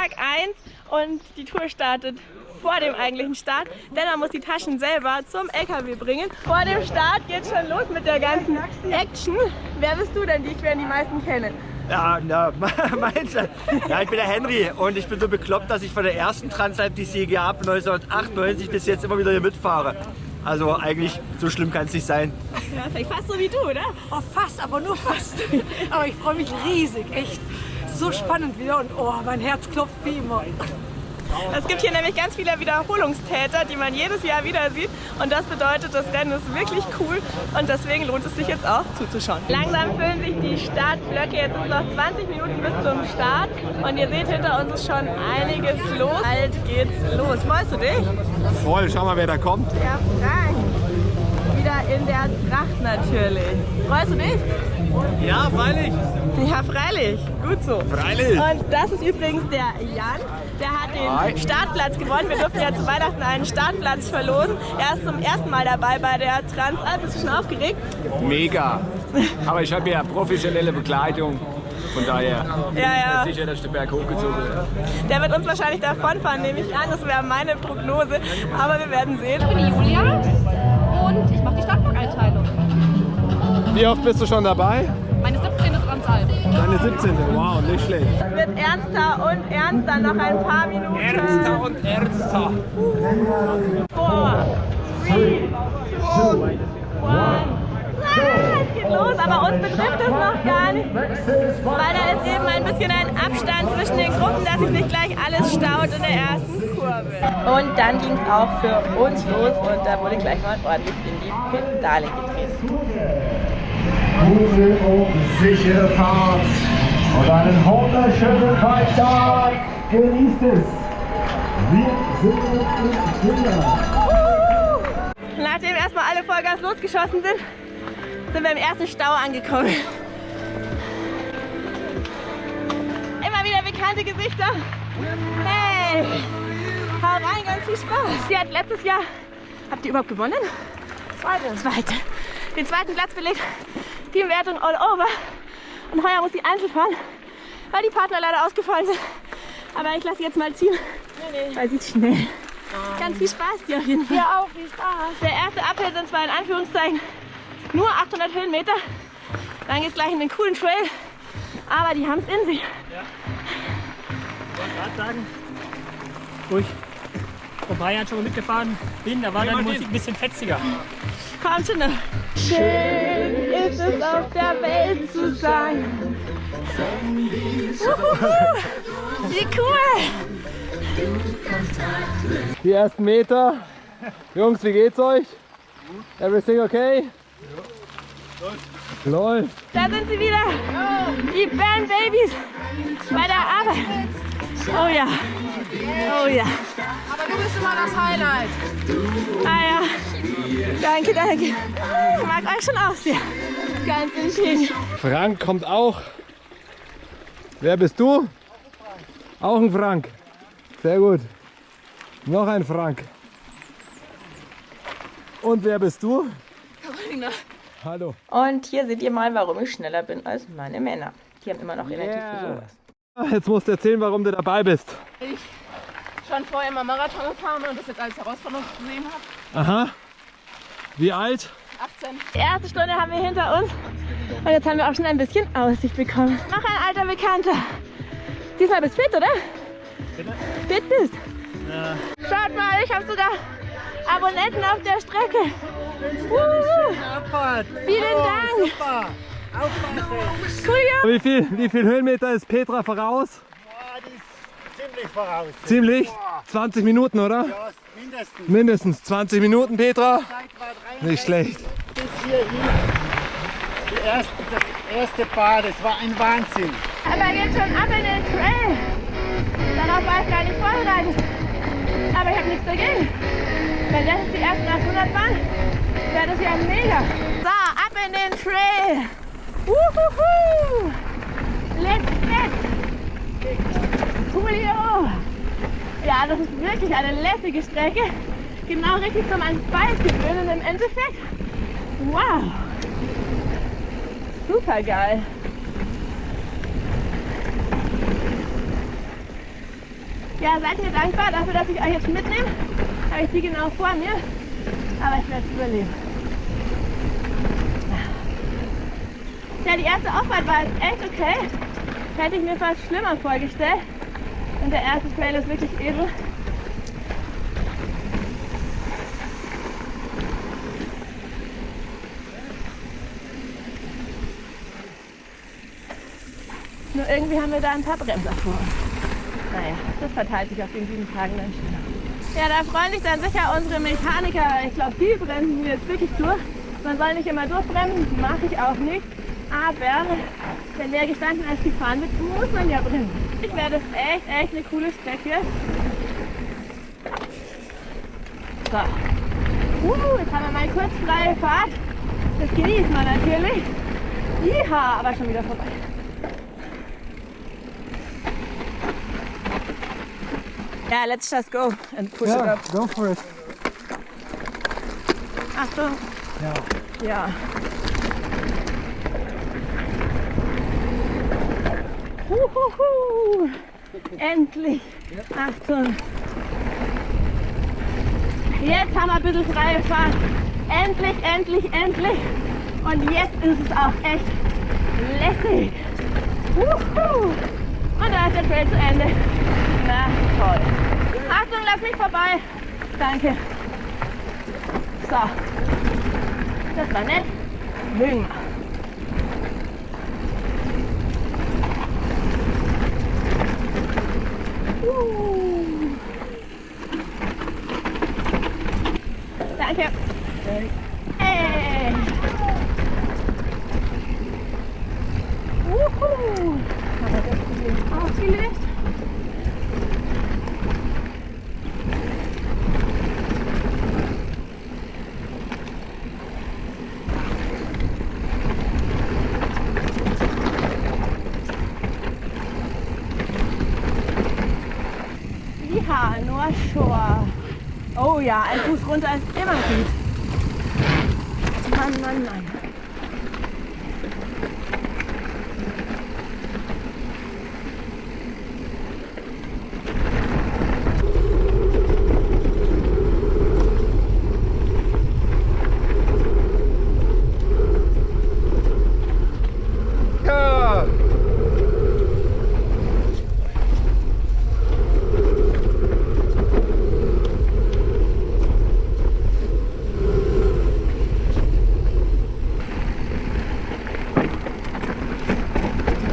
Tag 1 und die Tour startet vor dem eigentlichen Start, denn man muss die Taschen selber zum LKW bringen. Vor dem Start geht schon los mit der ganzen Action. Wer bist du denn? Die werden die meisten kennen. Ja, na, meinst du? Ja, ich bin der Henry und ich bin so bekloppt, dass ich von der ersten Transalp die CGA ab 1998 bis jetzt immer wieder hier mitfahre. Also eigentlich so schlimm kann es nicht sein. Ja, vielleicht fast so wie du, oder? Oh, fast, aber nur fast. aber ich freue mich riesig, echt. So spannend wieder und oh, mein Herz klopft wie immer. Es gibt hier nämlich ganz viele Wiederholungstäter, die man jedes Jahr wieder sieht. Und das bedeutet, das Rennen ist wirklich cool und deswegen lohnt es sich jetzt auch zuzuschauen. Langsam füllen sich die Startblöcke. Jetzt sind noch 20 Minuten bis zum Start. Und ihr seht, hinter uns ist schon einiges los. Bald geht's los. Freust du dich? Voll, schau mal, wer da kommt. Ja, Frank. Wieder in der Tracht natürlich. Freust du dich? Ja, freilich. Ja, freilich. Gut so. Freilich. Und das ist übrigens der Jan. Der hat den Startplatz gewonnen. Wir durften ja zu Weihnachten einen Startplatz verlosen. Er ist zum ersten Mal dabei bei der Transalp. Bist du schon aufgeregt? Mega. Aber ich habe ja professionelle Begleitung. Von daher Ja, ja. sicher, dass der Berg hochgezogen wird. Der wird uns wahrscheinlich davonfahren, nehme ich an. Das wäre meine Prognose. Aber wir werden sehen. Ich bin die Julia und ich mache die Startblock-Einteilung. Wie oft bist du schon dabei? Meine 17. Transalp. Deine 17. Wow, nicht schlecht. Es wird ernster und ernster. Noch ein paar Minuten. Ernster und ernster. Four, three, two, one. Ah, es geht los, aber uns betrifft es noch gar nicht, weil da ist eben ein bisschen ein Abstand zwischen den Gruppen, dass sich nicht gleich alles staut in der ersten Kurve. Und dann ging es auch für uns los und da wurde gleich mal ordentlich in die Pedale getreten. Gute und sichere Fahrt und einen wunderschönen Freitag. Genießt es. Wir sind im Kinder. Nachdem erstmal alle Vollgas losgeschossen sind, sind wir im ersten Stau angekommen. Immer wieder bekannte Gesichter. Hey, hau rein, ganz viel Spaß. Sie hat letztes Jahr, habt ihr überhaupt gewonnen? Zweite. Zweite. Den zweiten Platz belegt. Teamwertung all over. Und heuer muss sie einzeln fahren, weil die Partner leider ausgefallen sind. Aber ich lasse sie jetzt mal ziehen, weil sie ist schnell. Ganz viel Spaß dir auf jeden Fall. Ja, auch viel Spaß. Der erste Uphill sind zwar in Anführungszeichen nur 800 Höhenmeter. Dann geht es gleich in den coolen Trail. Aber die haben es in sich. gerade sagen, wo ich vor drei Jahren schon mal mitgefahren bin, da war dann die Musik ein bisschen fetziger. Komm schon noch. Ist es auf der Welt zu sein. Wie cool. Die ersten Meter. Jungs, wie geht's euch? Everything okay? Läuft. Da sind sie wieder. Die Band Babies bei der Arbeit. Oh ja. Oh ja. Aber du bist immer das Highlight. Ah ja. Danke, danke. Ich mag euch schon auch sehr. Ganz entschieden. Frank kommt auch. Wer bist du? Auch ein Frank. Sehr gut. Noch ein Frank. Und wer bist du? Carolina. Hallo. Und hier seht ihr mal, warum ich schneller bin als meine Männer. Die haben immer noch Energie für sowas. Jetzt musst du erzählen, warum du dabei bist. Ich schon vorher mal Marathon gefahren und das jetzt als Herausforderung gesehen habe. Aha. Wie alt? 18. Die erste Stunde haben wir hinter uns und jetzt haben wir auch schon ein bisschen Aussicht bekommen. Noch ein alter Bekannter. Diesmal bist du fit, oder? Fit bist. Schaut mal, ich habe sogar Abonnenten auf der Strecke. Uh, vielen Dank. Cool, ja. Wie viel, wie viel Höhenmeter ist Petra voraus? Ziemlich voraus. Ziemlich? 20 Minuten, oder? Ja, mindestens. Mindestens 20 Minuten, Petra. Zeit war drei Nicht schlecht. bis hierhin. Die erste, das erste Paar, das war ein Wahnsinn. Aber jetzt schon ab in den Trail. Darauf war ich gar nicht vorbereitet. Aber ich habe nichts dagegen. Wenn das jetzt die ersten 800 waren, wäre das ja mega. So, ab in den Trail. Wuhuhu. Let's get. Coolio. Ja, das ist wirklich eine lässige Strecke. Genau richtig zum ans gewöhnen im Endeffekt. Wow. Super geil. Ja, seid mir dankbar dafür, dass ich euch jetzt mitnehme. Habe ich sie genau vor mir. Aber ich werde es überleben. Ja, die erste Auffahrt war jetzt echt okay. Hätte ich mir fast schlimmer vorgestellt. Und der erste Trail ist wirklich edel. Nur irgendwie haben wir da ein paar Bremser vor uns. Naja, das verteilt sich auf den sieben Tagen dann schneller. Ja, da freuen sich dann sicher unsere Mechaniker. Ich glaube, die bremsen jetzt wirklich durch. Man soll nicht immer durchbremsen, mache ich auch nicht. Aber wenn der gestanden als gefahren wird, muss man ja bremsen. Ich werde es echt, echt eine coole Strecke. So. Uh, jetzt haben wir mal kurz freie Fahrt. Das genießt man natürlich. Jiha, aber schon wieder vorbei. Ja, let's just go and push it Ja, up. go for it. Achtung. Ja. Ja. Huhuhu. Endlich. Achtung. Jetzt haben wir ein bisschen freie Fahrt. Endlich, endlich, endlich. Und jetzt ist es auch echt lässig. Wuhu. Und da ist der Trail zu Ende. Na toll. Achtung, lass mich vorbei. Danke. So. Das war nett. Mögen wir. Uh. Danke. Hey. Wuhu. Haben wir das Problem ausgelöst? Ja, North Shore. Oh ja, ein Fuß runter ist immer gut. Mann, Mann, Mann. Ja.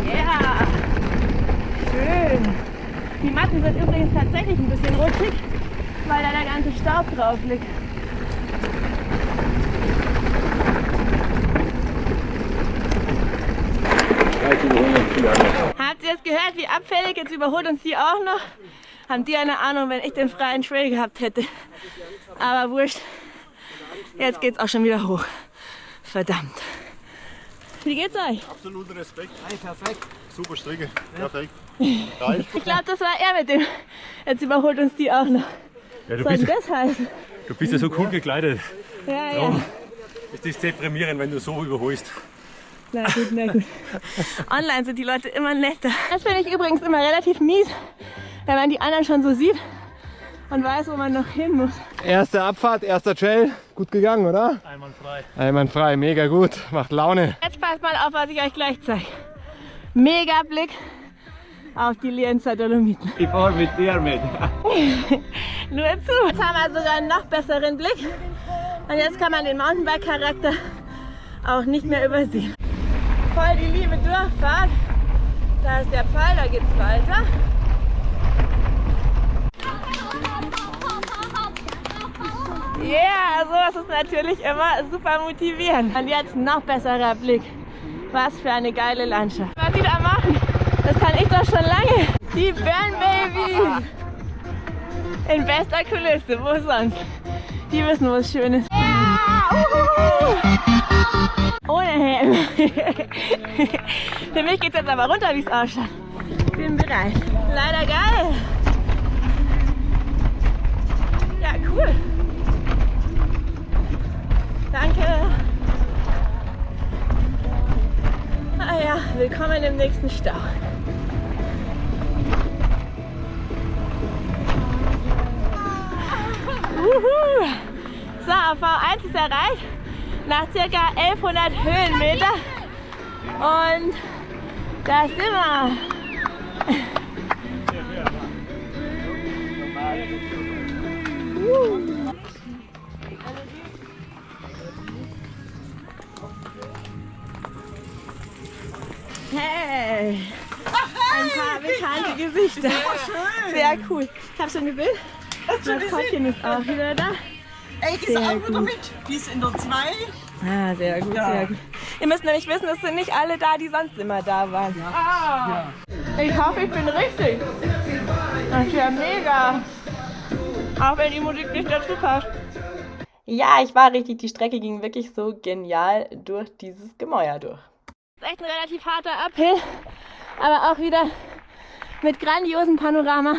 Ja, schön. Die Matten sind übrigens tatsächlich ein bisschen rutschig, weil da der ganze Staub drauf liegt. Habt ihr es gehört, wie abfällig? Jetzt überholt uns die auch noch. Haben die eine Ahnung, wenn ich den freien Trail gehabt hätte. Aber wurscht. Jetzt geht's auch schon wieder hoch. Verdammt. Wie geht's euch? Absoluten Respekt. perfekt. Super Strecke. Perfekt. Ich glaube, das war er mit dem. Jetzt überholt uns die auch noch. Ja, du, Was soll denn bist, das heißen? du bist ja so cool gekleidet. Ja, ja. Es ist deprimierend, wenn du so überholst. Na gut, na gut. Online sind die Leute immer netter. Das finde ich übrigens immer relativ mies, wenn man die anderen schon so sieht und weiß, wo man noch hin muss. Erste Abfahrt, erster Trail. Gut gegangen, oder? Einwandfrei. Einwandfrei, mega gut. Macht Laune. Jetzt passt mal auf, was ich euch gleich zeige. Mega Blick auf die Lienzer Dolomiten. Ich fahre mit dir mit. Nur zu. Jetzt haben wir sogar einen noch besseren Blick. Und jetzt kann man den Mountainbike-Charakter auch nicht mehr übersehen. Voll die liebe Durchfahrt. Da ist der Pfeil, da geht's weiter. Ja, yeah, sowas ist natürlich immer super motivierend. Und jetzt noch besserer Blick. Was für eine geile Landschaft. Was die da machen, das kann ich doch schon lange. Die Burn Baby. In bester Kulisse, wo sonst? Die wissen, wo es schön ist. Ja, uhuhu. Ohne Helm. Für mich geht es jetzt aber runter, wie es ausschaut. Bin bereit. Leider geil. Ja, cool. Danke. Ah ja, willkommen im nächsten Stau. V1 ist erreicht, nach circa 1100 Höhenmeter. Und da sind wir. Hey! Ein paar bekannte Gesichter. Sehr cool. Ich habe schon ein Bild. Das Kottchen ist auch wieder da. Ich ist auch wieder mit. Die ist in der 2. Ah, sehr gut, sehr gut. Ihr müsst nämlich wissen, es sind nicht alle da, die sonst immer da waren. Ich hoffe, ich bin richtig. Das ist ja mega. Auch wenn die Musik nicht dazu passt. Ja, ich war richtig. Die Strecke ging wirklich so genial durch dieses Gemäuer durch. ist echt ein relativ harter Uphill, aber auch wieder mit grandiosem Panorama.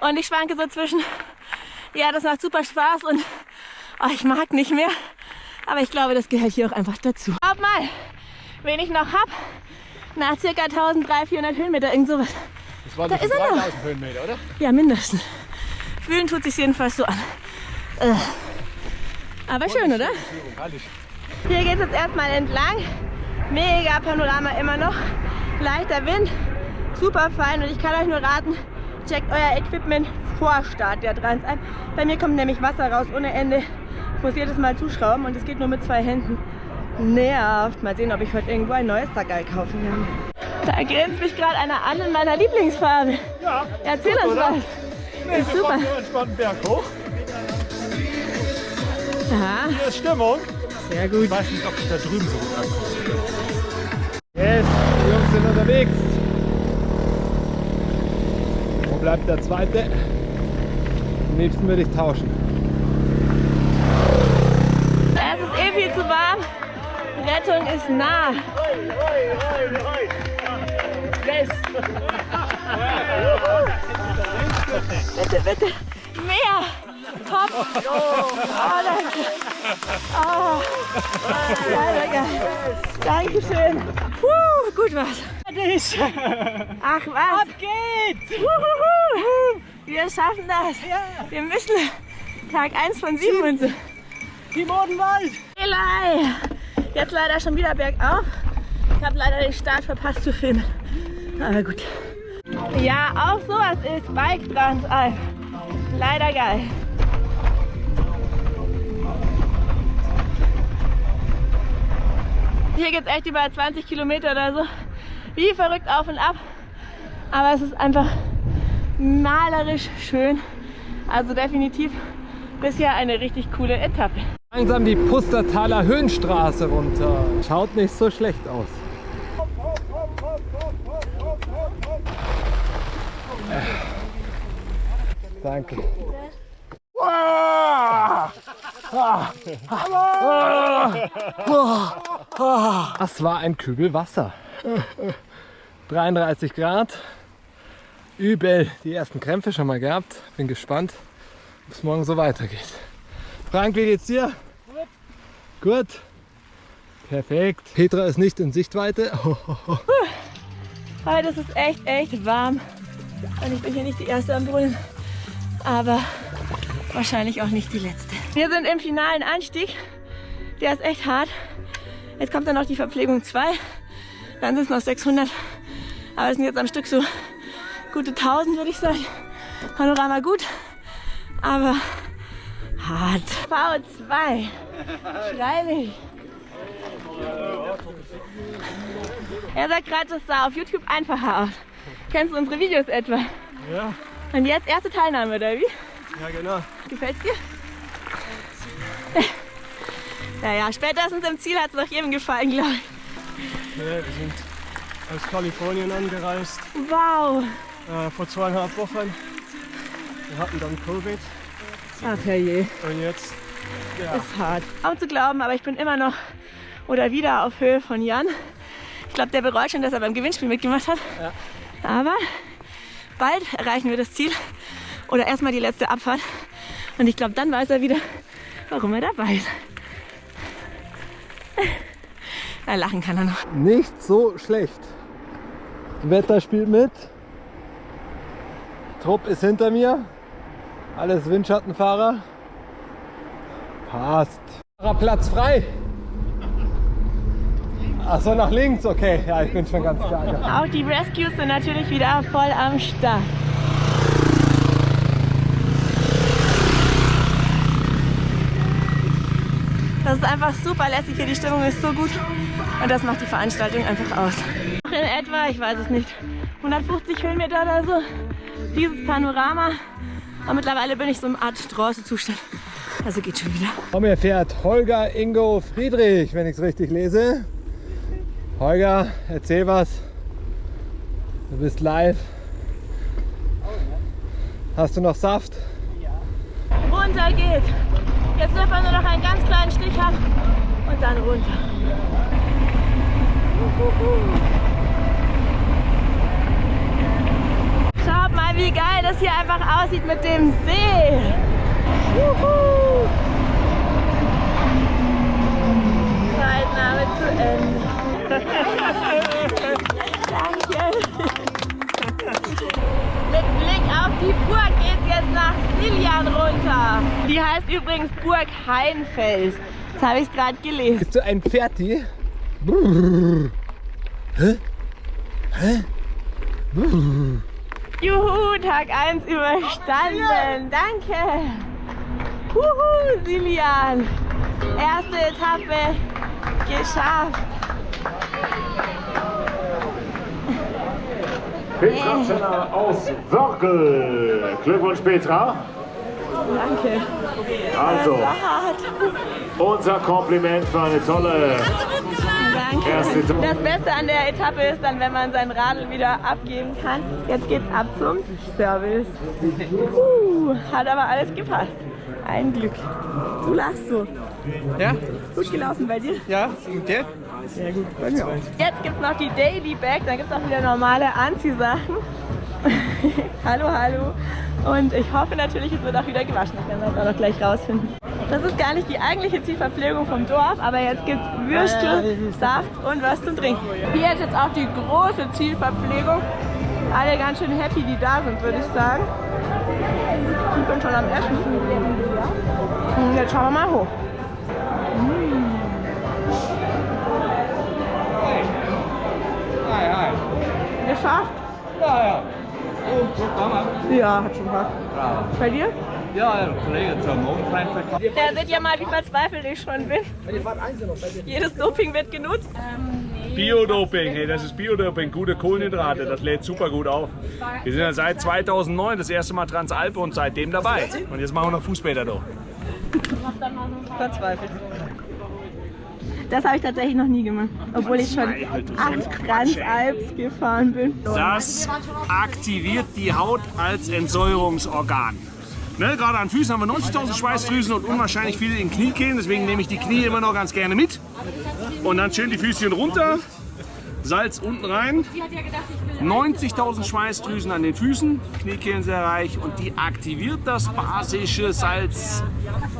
Und ich schwanke so zwischen, ja, das macht super Spaß und oh, ich mag nicht mehr. Aber ich glaube, das gehört hier auch einfach dazu. Schaut mal, wen ich noch hab. Nach circa 1300, 400 Höhenmeter, irgend sowas. Das waren Da ist er noch. 3000 Höhenmeter, oder? Ja, mindestens. Fühlen tut sich jedenfalls so an. Äh. Aber schön, oder? Hier geht es jetzt erstmal entlang. Mega Panorama immer noch. Leichter Wind, super fein und ich kann euch nur raten, checkt euer Equipment vor Start der Trans ein. Bei mir kommt nämlich Wasser raus ohne Ende. Ich muss jedes Mal zuschrauben und es geht nur mit zwei Händen. Nervt. Mal sehen, ob ich heute irgendwo ein neues Sackerl kaufen kann. Da grinst mich gerade einer an in meiner Lieblingsfarbe. Ja, Erzähl uns oder? was. nee, ist wir super. hier entspannt Berg hoch. Aha, Hier ist Stimmung. sehr gut. Ich weiß nicht, ob ich da drüben so gut ankomme. Yes, die Jungs sind unterwegs. Bleibt der zweite? Am liebsten würde ich tauschen. Es ist eh viel zu warm. Rettung ist nah. Bitte, bitte. Mehr. Top. Oh, danke. Oh. Ja, geil. Dankeschön. Puh, gut was. Ach was. Ab geht's. Wir schaffen das. Wir müssen Tag 1 von 7 und so. Im Odenwald. Eli! Jetzt leider schon wieder bergauf. Ich habe leider den Start verpasst zu filmen. Aber gut. Ja, auch sowas ist Bike Transalp. Leider geil. Hier geht es echt über 20 Kilometer oder so. Wie verrückt auf und ab. Aber es ist einfach malerisch schön. Also definitiv bisher eine richtig coole Etappe. Langsam die Pustertaler Höhenstraße runter. Schaut nicht so schlecht aus. Danke. Das war ein Kübel Wasser. 33 Grad. Übel. Die ersten Krämpfe schon mal gehabt. Bin gespannt, ob es morgen so weitergeht. Frank, wie geht's dir? Gut. Gut. Perfekt. Petra ist nicht in Sichtweite. Heute ist es echt, echt warm. Und ich bin hier nicht die Erste am Brunnen. Aber wahrscheinlich auch nicht die Letzte. Wir sind im finalen Anstieg. Der ist echt hart. Jetzt kommt dann noch die Verpflegung 2. Dann sind es noch 600. Aber es sind jetzt am Stück so gute 1000, würde ich sagen. Panorama gut, aber hart. V2. Freilich. Er sagt gerade, das sah auf YouTube einfacher aus. Kennst du unsere Videos etwa? Ja, Und jetzt erste Teilnahme, oder wie? ja genau. Gefällt's dir? Naja, spätestens im Ziel hat es doch jedem gefallen, glaube ich. Ja, wir sind aus Kalifornien angereist Wow. äh, vor zweieinhalb Wochen. Wir hatten dann Covid Ach herrje, und jetzt ist hart. Kaum zu glauben, aber ich bin immer noch oder wieder auf Höhe von Jan. Ich glaube, der bereut schon, dass er beim Gewinnspiel mitgemacht hat. Aber bald erreichen wir das Ziel oder erstmal die letzte Abfahrt. Und ich glaube, dann weiß er wieder, warum er dabei ist. Na, lachen kann er noch. Nicht so schlecht. Wetter spielt mit. Trupp ist hinter mir. Alles Windschattenfahrer. Passt. Platz frei. Ach so, nach links, okay. Ja, ich bin schon ganz geil. Auch die Rescues sind natürlich wieder voll am Start. Das ist einfach super lässig hier, die Stimmung ist so gut und das macht die Veranstaltung einfach aus. In etwa, ich weiß es nicht, 150 Höhenmeter oder so, dieses Panorama. Aber mittlerweile bin ich so im Art Strauße-Zustand. Also geht schon wieder. Vor mir fährt Holger Ingo Friedrich, wenn ich es richtig lese. Holger, erzähl was. Du bist live. Hast du noch Saft? Runter geht. Jetzt wird man nur noch einen ganz kleinen Stich haben und dann runter. Schaut mal, wie geil das hier einfach aussieht mit dem See. Juhu. Zeitnahme zu Ende. Danke. Mit Blick auf die Burg geht's jetzt nach Siljan runter. Die heißt übrigens Burg Heinfels. Das habe ich gerade gelesen. Bist du ein Pferdi? Brrr. Hä? Hä? Brrr. Juhu, Tag 1 überstanden. Danke. Juhu, Siljan. Erste Etappe geschafft. Petra Zenner aus Wörgl. Glückwunsch, Petra. Danke. Also, unser Kompliment für eine tolle. Das Beste an der Etappe ist dann, wenn man sein Radl wieder abgeben kann. Jetzt geht's ab zum Service. Uh, hat aber alles gepasst. Ein Glück. Du lachst so. Ja? Gut gelaufen bei dir? Ja, und dir? Sehr gut. Bei mir auch. Jetzt gibt's noch die Daily Bag, dann gibt's auch wieder normale Anziehsachen. hallo, hallo. Und ich hoffe natürlich, es wird auch wieder gewaschen. Das werden wir auch noch gleich rausfinden. Das ist gar nicht die eigentliche Zielverpflegung vom Dorf, aber jetzt gibt's Würstel, Saft und was zum Trinken. Hier ist jetzt auch die große Zielverpflegung. Alle ganz schön happy, die da sind, würde ich sagen. Ich bin schon am Essen. Und jetzt schauen wir mal hoch. Geschafft? Ja, ja. Ja, hat schon gepasst. Bei dir? Ja, ein Kollege zur Mondfreiheit. Ja, seht ihr mal, wie verzweifelt ich schon bin. Jedes Doping wird genutzt. Biodoping, hey, das ist Biodoping, gute Kohlenhydrate, das lädt super gut auf. Wir sind ja seit 2009 das erste Mal Transalpe und seitdem dabei. Und jetzt machen wir noch Fußbäder da. Verzweifelt. Das habe ich tatsächlich noch nie gemacht, obwohl ich schon acht Transalps gefahren bin. Das aktiviert die Haut als Entsäuerungsorgan. Ne, gerade an Füßen haben wir 90.000 Schweißdrüsen und unwahrscheinlich viele in Kniekehlen, deswegen nehme ich die Knie immer noch ganz gerne mit. Und dann schön die Füßchen runter, Salz unten rein. 90.000 Schweißdrüsen an den Füßen, Kniekehlen sehr reich und die aktiviert das basische Salz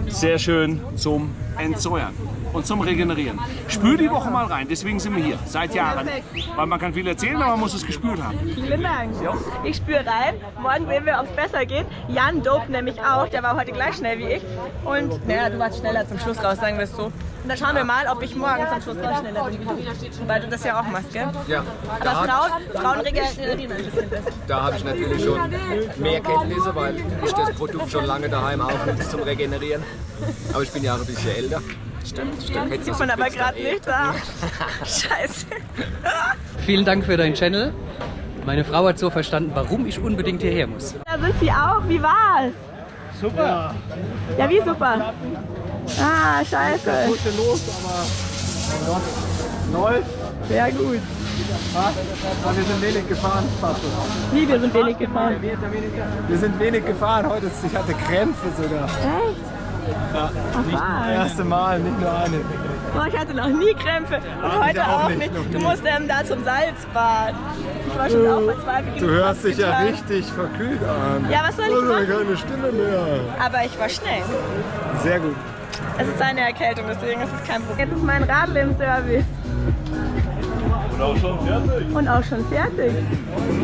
sehr schön zum Entsäuern und zum Regenerieren. Spür die Woche mal rein, deswegen sind wir hier, seit Jahren. Weil man kann viel erzählen, aber man muss es gespürt haben. Vielen Dank. Ich spüre rein. Morgen sehen wir, ob es besser geht. Jan dopt nämlich auch. Der war heute gleich schnell wie ich. Und naja, du warst schneller zum Schluss raus, sagen wir es so. Und dann schauen wir mal, ob ich morgen zum Schluss auch schneller bin wie du. Weil du das ja auch machst, gell? Ja, Aber Frauen, Frauen regenerieren ein bisschen besser. da habe ich natürlich schon mehr Kenntnisse, weil ich das Produkt schon lange daheim aufnutze zum Regenerieren. Aber ich bin ja auch ein bisschen älter. Stimmt, stimmt. Sieht man aber gerade nicht da. Scheiße. Vielen Dank für deinen Channel. Meine Frau hat so verstanden, warum ich unbedingt hierher muss. Da sind sie auch. Wie war's? Super. Ja, wie super? Ah, scheiße. Gute los, aber läuft. Sehr gut. Aber wir sind wenig gefahren. Wie, wir sind wenig gefahren. Wir sind wenig gefahren. Heute ist, ich hatte Krämpfe sogar. Echt? Ja, Ach, nicht was? das erste Mal, nicht nur eine. Boah, ich hatte noch nie Krämpfe und Ah, heute auch auch nicht, nicht. Du musst ähm, da zum Salzbad. Ich war schon auch verzweifelt. Du hörst dich ja richtig verkühlt an. Ja, was soll ich Oh, machen? keine Stimme mehr. Aber ich war schnell. Sehr gut. Es ist eine Erkältung, deswegen ist es kein Problem. Jetzt ist mein Radl im Service. Und auch schon fertig. Und auch schon fertig.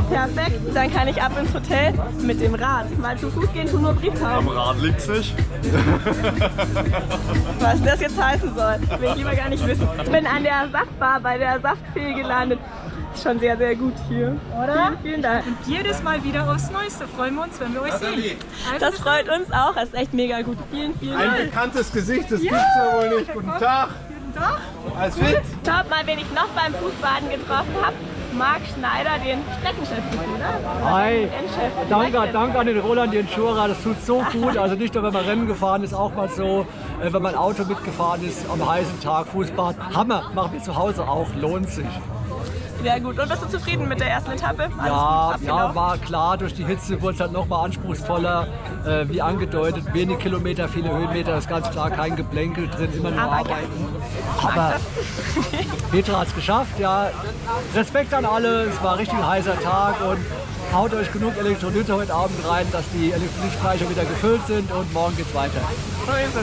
Perfekt. Dann kann ich ab ins Hotel mit dem Rad. Mal zu Fuß gehen tun nur Am Brieftauben. Rad liegt's nicht. Was das jetzt heißen soll, will ich lieber gar nicht wissen. Ich bin an der Saftbar bei der Saftfee gelandet. Ist schon sehr, sehr gut hier. Oder? Vielen, vielen Dank. Und jedes Mal wieder aufs Neueste freuen wir uns, wenn wir euch sehen. Also Das freut uns auch. Das ist echt mega gut. Vielen, vielen Ein Dank. bekanntes Gesicht, das gibt's ja wohl nicht. Guten Tag. Tag. Alles fit? Schaut mal, wen ich noch beim Fußbaden getroffen habe. Marc Schneider, den Streckenchef, oder? Hi, danke, danke an den Roland Jenschura, das tut so gut. Also nicht nur, wenn man Rennen gefahren ist, auch mal so, äh, wenn man Auto mitgefahren ist, am heißen Tag, Fußbad. Hammer, machen wir zu Hause auch, lohnt sich. Sehr gut. Und bist du zufrieden mit der ersten Etappe? Alles Ja, ja, war klar, durch die Hitze wurde es halt nochmal anspruchsvoller. Äh, wie angedeutet, wenig Kilometer, viele Höhenmeter, ist ganz klar kein Geplänkel drin, immer nur Aber arbeiten. Aber Petra hat es geschafft, ja. Respekt an alle, es war ein richtig heißer Tag und haut euch genug Elektrolyte heute Abend rein, dass die Elektrolytspeicher wieder gefüllt sind und morgen geht's weiter. So ist es.